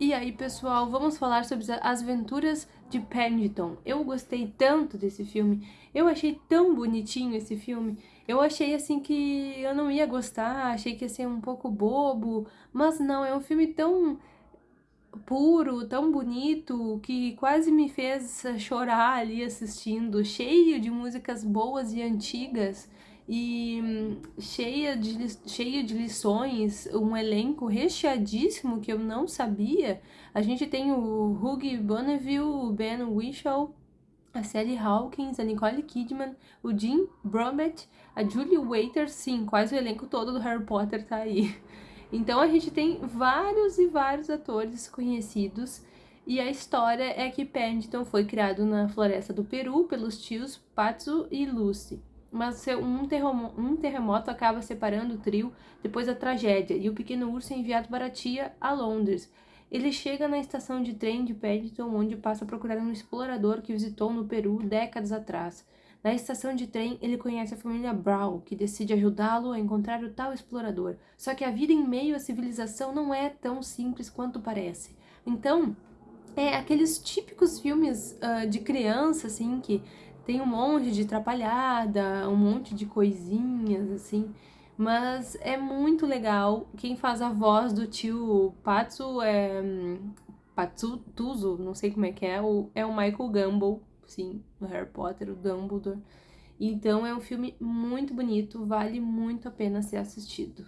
E aí, pessoal, vamos falar sobre as aventuras de Paddington. Eu gostei tanto desse filme, eu achei tão bonitinho esse filme. Eu achei assim que eu não ia gostar, achei que ia ser um pouco bobo, mas não, é um filme tão puro, tão bonito, que quase me fez chorar ali assistindo, cheio de músicas boas e antigas e hum, cheia de, cheia de lições, um elenco recheadíssimo que eu não sabia. A gente tem o Hugh Bonneville, o Ben Whishaw, a Sally Hawkins, a Nicole Kidman, o Jim Bromet, a Julie Waiters, sim, quase o elenco todo do Harry Potter tá aí. Então a gente tem vários e vários atores conhecidos e a história é que Paddington foi criado na floresta do Peru pelos tios Patsu e Lucy mas um terremoto, um terremoto acaba separando o trio depois da tragédia e o pequeno urso é enviado para a tia a Londres. Ele chega na estação de trem de Paddington, onde passa a procurar um explorador que visitou no Peru décadas atrás. Na estação de trem, ele conhece a família Brown, que decide ajudá-lo a encontrar o tal explorador. Só que a vida em meio à civilização não é tão simples quanto parece. Então, é aqueles típicos filmes uh, de criança, assim, que tem um monte de atrapalhada, um monte de coisinhas, assim. Mas é muito legal. Quem faz a voz do tio Patsu é... Patsu Tuzo, não sei como é que é, é o Michael Gambon, sim, no Harry Potter, o Dumbledore. Então é um filme muito bonito, vale muito a pena ser assistido.